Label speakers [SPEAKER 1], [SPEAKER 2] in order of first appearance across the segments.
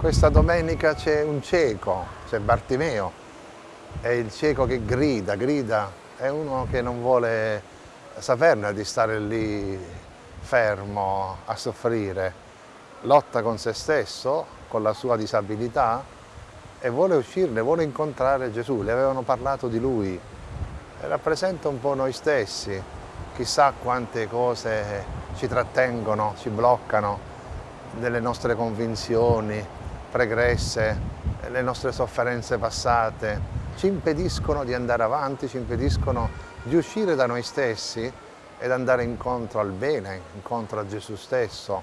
[SPEAKER 1] Questa domenica c'è un cieco, c'è Bartimeo, è il cieco che grida, grida, è uno che non vuole saperne di stare lì fermo a soffrire, lotta con se stesso, con la sua disabilità e vuole uscirne, vuole incontrare Gesù, le avevano parlato di lui, e rappresenta un po' noi stessi, chissà quante cose ci trattengono, ci bloccano, delle nostre convinzioni pregresse, le nostre sofferenze passate, ci impediscono di andare avanti, ci impediscono di uscire da noi stessi ed andare incontro al bene, incontro a Gesù stesso,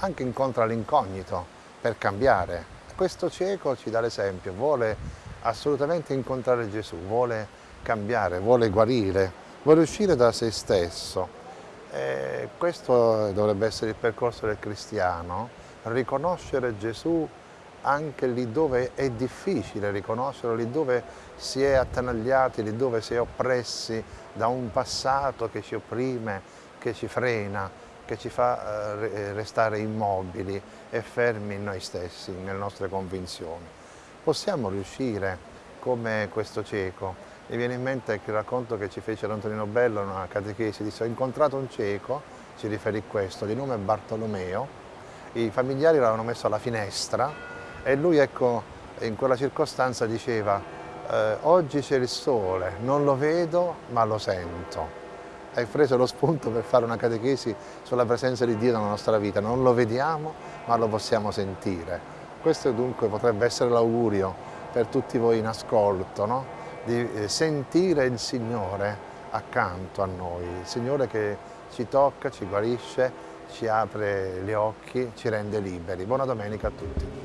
[SPEAKER 1] anche incontro all'incognito per cambiare. Questo cieco ci dà l'esempio, vuole assolutamente incontrare Gesù, vuole cambiare, vuole guarire, vuole uscire da se stesso. E questo dovrebbe essere il percorso del cristiano, riconoscere Gesù anche lì dove è difficile riconoscerlo, lì dove si è attanagliati, lì dove si è oppressi da un passato che ci opprime, che ci frena, che ci fa eh, restare immobili e fermi in noi stessi, nelle nostre convinzioni. Possiamo riuscire, come questo cieco, mi viene in mente il racconto che ci fece l'Antonino Bello in una catechesi, disse ho incontrato un cieco, ci riferì questo, di nome Bartolomeo, i familiari l'avevano messo alla finestra e lui ecco, in quella circostanza diceva eh, oggi c'è il sole, non lo vedo ma lo sento. Hai preso lo spunto per fare una catechesi sulla presenza di Dio nella nostra vita, non lo vediamo ma lo possiamo sentire. Questo dunque potrebbe essere l'augurio per tutti voi in ascolto, no? di eh, sentire il Signore accanto a noi, il Signore che ci tocca, ci guarisce, ci apre gli occhi, ci rende liberi. Buona domenica a tutti.